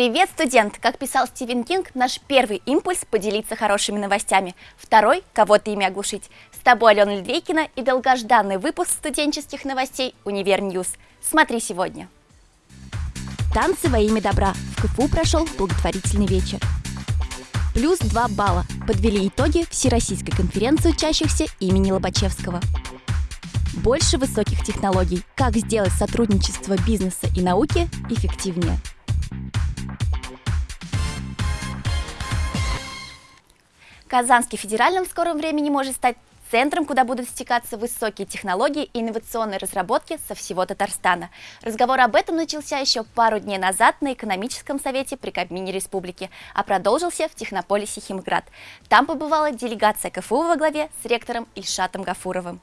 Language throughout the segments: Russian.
Привет, студент! Как писал Стивен Кинг, наш первый импульс – поделиться хорошими новостями. Второй – кого-то ими оглушить. С тобой Алена Ледвейкина и долгожданный выпуск студенческих новостей «Универ News». Смотри сегодня. Танцы во имя добра. В КФУ прошел благотворительный вечер. Плюс 2 балла. Подвели итоги Всероссийской конференции учащихся имени Лобачевского. Больше высоких технологий. Как сделать сотрудничество бизнеса и науки эффективнее. Казанский федеральным в скором времени может стать центром, куда будут стекаться высокие технологии и инновационные разработки со всего Татарстана. Разговор об этом начался еще пару дней назад на экономическом совете при Кабмине Республики, а продолжился в технополисе Химград. Там побывала делегация КФУ во главе с ректором Ильшатом Гафуровым.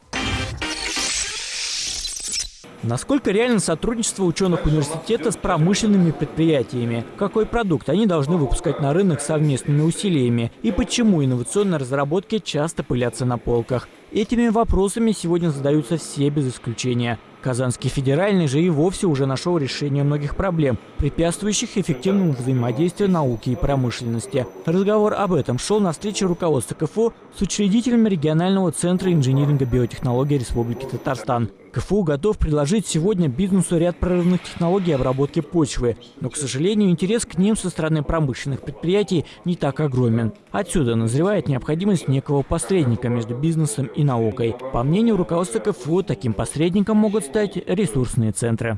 Насколько реально сотрудничество ученых университета с промышленными предприятиями? Какой продукт они должны выпускать на рынок совместными усилиями? И почему инновационные разработки часто пылятся на полках? Этими вопросами сегодня задаются все без исключения. Казанский федеральный же и вовсе уже нашел решение многих проблем, препятствующих эффективному взаимодействию науки и промышленности. Разговор об этом шел на встрече руководства КФУ с учредителями регионального центра инжиниринга биотехнологий Республики Татарстан. КФУ готов предложить сегодня бизнесу ряд прорывных технологий обработки почвы, но, к сожалению, интерес к ним со стороны промышленных предприятий не так огромен. Отсюда назревает необходимость некого посредника между бизнесом и наукой. По мнению руководства КФУ, таким посредником могут стать ресурсные центры.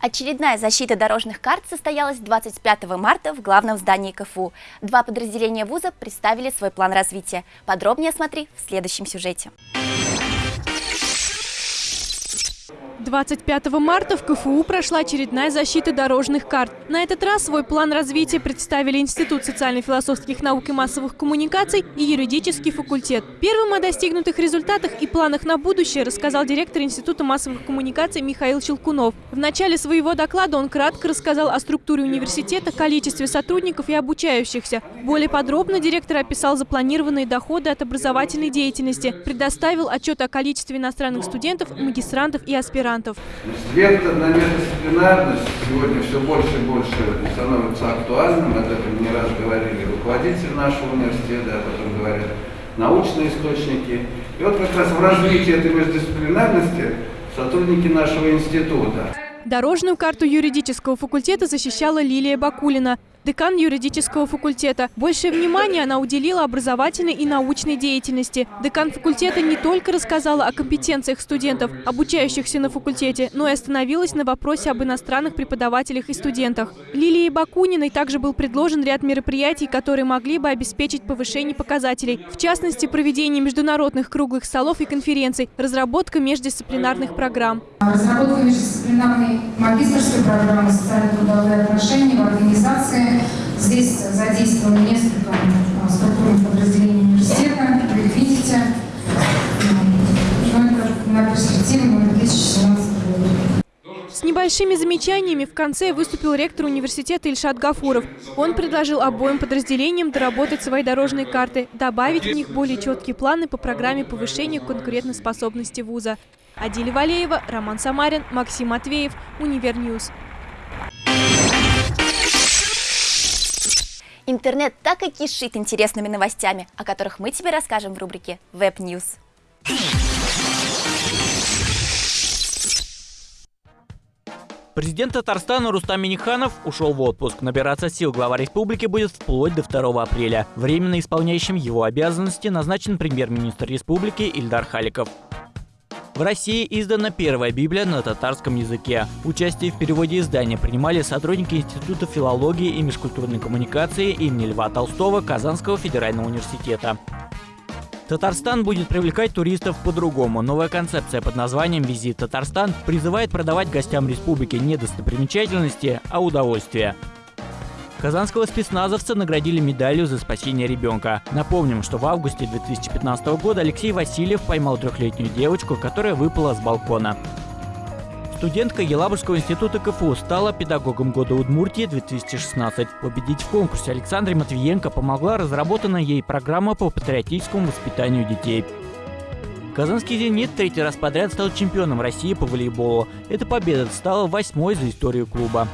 Очередная защита дорожных карт состоялась 25 марта в главном здании КФУ. Два подразделения вуза представили свой план развития. Подробнее смотри в следующем сюжете. 25 марта в КФУ прошла очередная защита дорожных карт. На этот раз свой план развития представили Институт социально-философских наук и массовых коммуникаций и юридический факультет. Первым о достигнутых результатах и планах на будущее рассказал директор Института массовых коммуникаций Михаил Щелкунов. В начале своего доклада он кратко рассказал о структуре университета, количестве сотрудников и обучающихся. Более подробно директор описал запланированные доходы от образовательной деятельности, предоставил отчет о количестве иностранных студентов, магистрантов и аспирантов мигрантов. Междисциплинарность сегодня все больше и больше становится актуальным. Об этом не раз говорили руководители нашего университета, об этом говорят научные источники. И вот как раз в развитии этой междисциплинарности сотрудники нашего института. Дорожную карту юридического факультета защищала Лилия Бакулина декан юридического факультета. Большее внимание она уделила образовательной и научной деятельности. Декан факультета не только рассказала о компетенциях студентов, обучающихся на факультете, но и остановилась на вопросе об иностранных преподавателях и студентах. Лилии Бакуниной также был предложен ряд мероприятий, которые могли бы обеспечить повышение показателей. В частности, проведение международных круглых столов и конференций, разработка междисциплинарных программ. Разработка междисциплинарной магистрской программы социально-трудовые отношения в организации Здесь задействовано несколько а, структурных подразделений университета. Вы видите. Это на перспективу 2017 года. С небольшими замечаниями в конце выступил ректор университета Ильшат Гафуров. Он предложил обоим подразделениям доработать свои дорожные карты, добавить в них более четкие планы по программе повышения конкурентоспособности вуза. Адиля Валеева, Роман Самарин, Максим Матвеев, Универ News. Интернет так и кишит интересными новостями, о которых мы тебе расскажем в рубрике Web News. Президент Татарстана Рустам Миниханов ушел в отпуск. Набираться сил глава республики будет вплоть до 2 апреля. Временно исполняющим его обязанности назначен премьер-министр республики Ильдар Халиков. В России издана первая Библия на татарском языке. Участие в переводе издания принимали сотрудники Института филологии и межкультурной коммуникации имени Льва Толстого Казанского федерального университета. Татарстан будет привлекать туристов по-другому. Новая концепция под названием «Визит Татарстан» призывает продавать гостям республики не достопримечательности, а удовольствие. Казанского спецназовца наградили медалью за спасение ребенка. Напомним, что в августе 2015 года Алексей Васильев поймал трехлетнюю девочку, которая выпала с балкона. Студентка Елабужского института КФУ стала педагогом года Удмуртии 2016. Победить в конкурсе Александре Матвиенко помогла разработанная ей программа по патриотическому воспитанию детей. Казанский «Зенит» третий раз подряд стал чемпионом России по волейболу. Эта победа стала восьмой за историю клуба.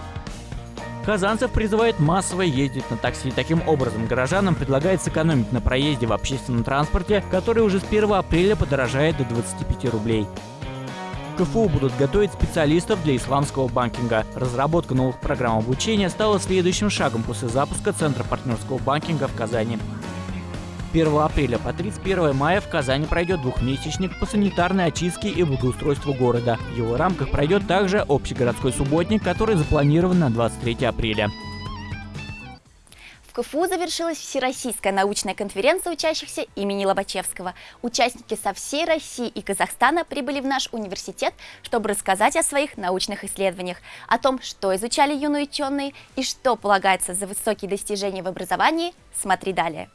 Казанцев призывает массово ездить на такси. Таким образом, горожанам предлагает сэкономить на проезде в общественном транспорте, который уже с 1 апреля подорожает до 25 рублей. КФУ будут готовить специалистов для исламского банкинга. Разработка новых программ обучения стала следующим шагом после запуска Центра партнерского банкинга в Казани. 1 апреля по 31 мая в Казани пройдет двухмесячник по санитарной очистке и благоустройству города. В его рамках пройдет также общегородской субботник, который запланирован на 23 апреля. В КФУ завершилась Всероссийская научная конференция учащихся имени Лобачевского. Участники со всей России и Казахстана прибыли в наш университет, чтобы рассказать о своих научных исследованиях, о том, что изучали юные ученые и что полагается за высокие достижения в образовании, смотри далее.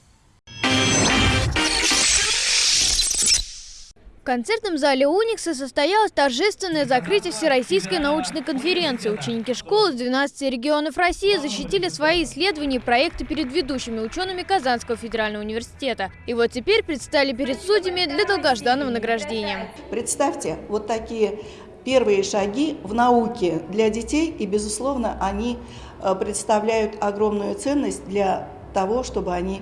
В концертном зале Уникса состоялось торжественное закрытие Всероссийской научной конференции. Ученики школ из 12 регионов России защитили свои исследования и проекты перед ведущими учеными Казанского федерального университета. И вот теперь предстали перед судьями для долгожданного награждения. Представьте, вот такие первые шаги в науке для детей, и, безусловно, они э, представляют огромную ценность для того, чтобы они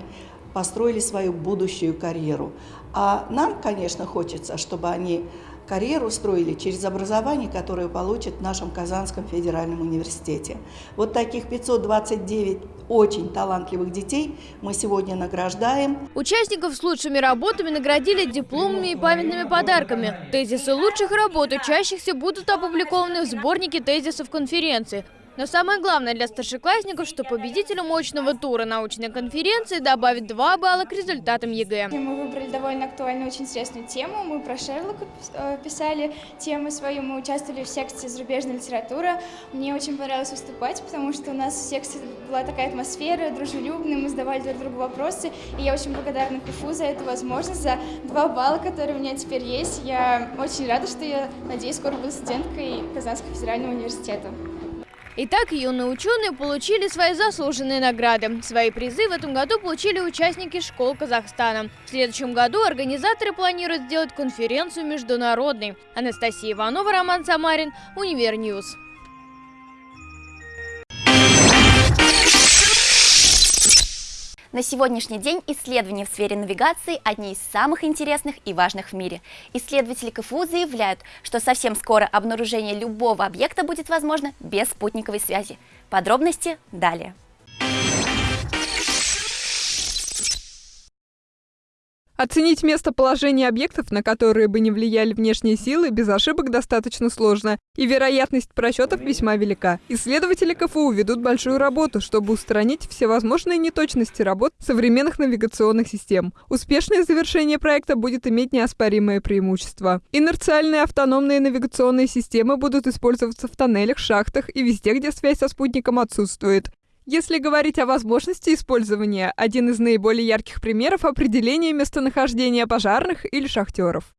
построили свою будущую карьеру. А нам, конечно, хочется, чтобы они карьеру строили через образование, которое получат в нашем Казанском федеральном университете. Вот таких 529 очень талантливых детей мы сегодня награждаем. Участников с лучшими работами наградили дипломами и памятными подарками. Тезисы лучших работ учащихся будут опубликованы в сборнике тезисов конференции. Но самое главное для старшеклассников, что победителю очного тура научной конференции добавит 2 балла к результатам ЕГЭ. Мы выбрали довольно актуальную, очень интересную тему. Мы про Шерлока э, писали тему свою, мы участвовали в секции зарубежной литературы. Мне очень понравилось выступать, потому что у нас в секции была такая атмосфера, дружелюбная, мы задавали друг другу вопросы. И я очень благодарна КФУ за эту возможность, за 2 балла, которые у меня теперь есть. Я очень рада, что я, надеюсь, скоро буду студенткой Казанского федерального университета. Итак, юные ученые получили свои заслуженные награды. Свои призы в этом году получили участники школ Казахстана. В следующем году организаторы планируют сделать конференцию международной. Анастасия Иванова, Роман Самарин, Универ News. На сегодняшний день исследования в сфере навигации одни из самых интересных и важных в мире. Исследователи КФУ заявляют, что совсем скоро обнаружение любого объекта будет возможно без спутниковой связи. Подробности далее. Оценить местоположение объектов, на которые бы не влияли внешние силы, без ошибок достаточно сложно, и вероятность просчетов весьма велика. Исследователи КФУ ведут большую работу, чтобы устранить всевозможные неточности работ современных навигационных систем. Успешное завершение проекта будет иметь неоспоримое преимущество. Инерциальные автономные навигационные системы будут использоваться в тоннелях, шахтах и везде, где связь со спутником отсутствует. Если говорить о возможности использования, один из наиболее ярких примеров – определение местонахождения пожарных или шахтеров.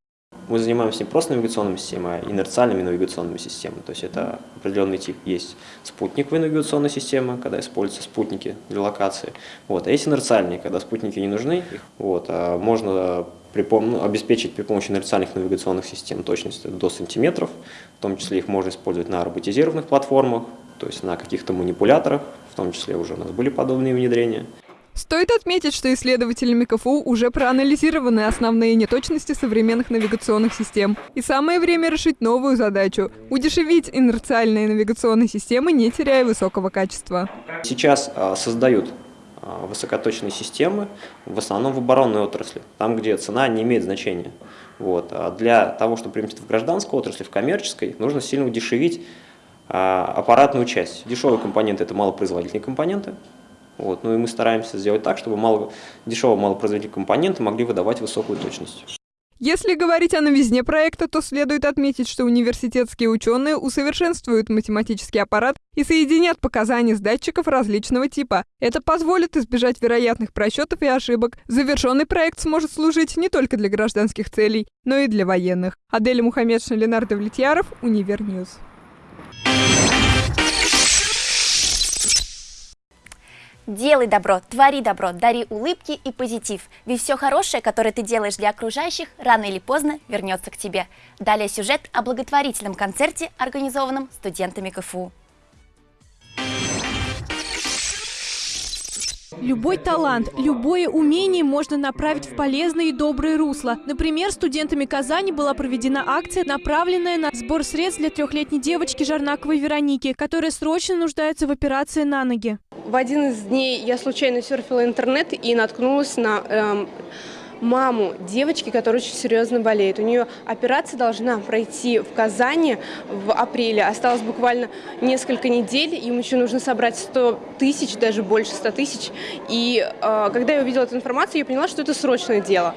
Мы занимаемся не просто навигационными системами, а инерциальными навигационными системами. То есть это определенный тип. Есть спутниковая навигационная система, когда используются спутники для локации. Вот. А есть инерциальные, когда спутники не нужны. Вот. А можно при, ну, обеспечить при помощи инерциальных навигационных систем точность до сантиметров. В том числе их можно использовать на роботизированных платформах, то есть на каких-то манипуляторах, в том числе уже у нас были подобные внедрения. Стоит отметить, что исследователями КФУ уже проанализированы основные неточности современных навигационных систем. И самое время решить новую задачу – удешевить инерциальные навигационные системы, не теряя высокого качества. Сейчас а, создают а, высокоточные системы, в основном в оборонной отрасли, там, где цена не имеет значения. Вот. А для того, чтобы применить в гражданской отрасли, в коммерческой, нужно сильно удешевить аппаратную часть. Дешевые компоненты – это малопроизводительные компоненты. Вот. Ну и мы стараемся сделать так, чтобы мало, дешевые малопроизводительные компоненты могли выдавать высокую точность. Если говорить о новизне проекта, то следует отметить, что университетские ученые усовершенствуют математический аппарат и соединят показания с датчиков различного типа. Это позволит избежать вероятных просчетов и ошибок. Завершенный проект сможет служить не только для гражданских целей, но и для военных. Адель Мухаммедшин, Ленардо Влетьяров, Универ News. Делай добро, твори добро, дари улыбки и позитив. Ведь все хорошее, которое ты делаешь для окружающих, рано или поздно вернется к тебе. Далее сюжет о благотворительном концерте, организованном студентами КФУ. Любой талант, любое умение можно направить в полезное и доброе русло. Например, студентами Казани была проведена акция, направленная на сбор средств для трехлетней девочки Жарнаковой Вероники, которая срочно нуждается в операции на ноги. В один из дней я случайно серфила интернет и наткнулась на эм, маму девочки, которая очень серьезно болеет. У нее операция должна пройти в Казани в апреле. Осталось буквально несколько недель. Им еще нужно собрать 100 тысяч, даже больше 100 тысяч. И э, когда я увидела эту информацию, я поняла, что это срочное дело.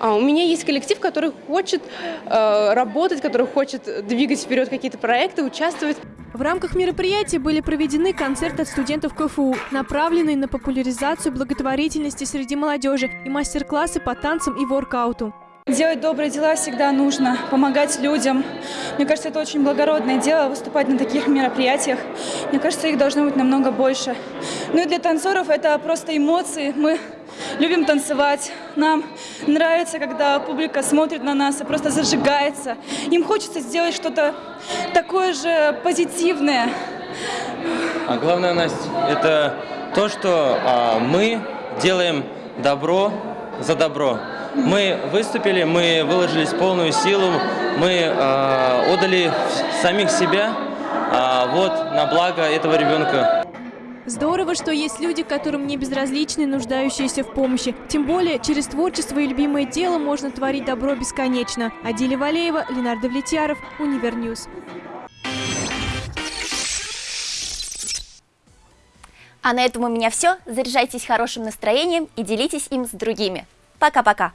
А у меня есть коллектив, который хочет э, работать, который хочет двигать вперед какие-то проекты, участвовать. В рамках мероприятия были проведены концерты от студентов КФУ, направленные на популяризацию благотворительности среди молодежи и мастер-классы по танцам и воркауту. Делать добрые дела всегда нужно, помогать людям. Мне кажется, это очень благородное дело, выступать на таких мероприятиях. Мне кажется, их должно быть намного больше. Ну и для танцоров это просто эмоции. Мы любим танцевать. Нам нравится, когда публика смотрит на нас и просто зажигается. Им хочется сделать что-то такое же позитивное. А главное, Настя, это то, что а, мы делаем добро за добро. Мы выступили, мы выложились полную силу, мы а, отдали самих себя а, вот на благо этого ребенка. Здорово, что есть люди, которым не безразличны нуждающиеся в помощи. Тем более, через творчество и любимое дело можно творить добро бесконечно. Адиля Валеева, Ленардо Влетьяров, Универ News. А на этом у меня все. Заряжайтесь хорошим настроением и делитесь им с другими. Пока-пока.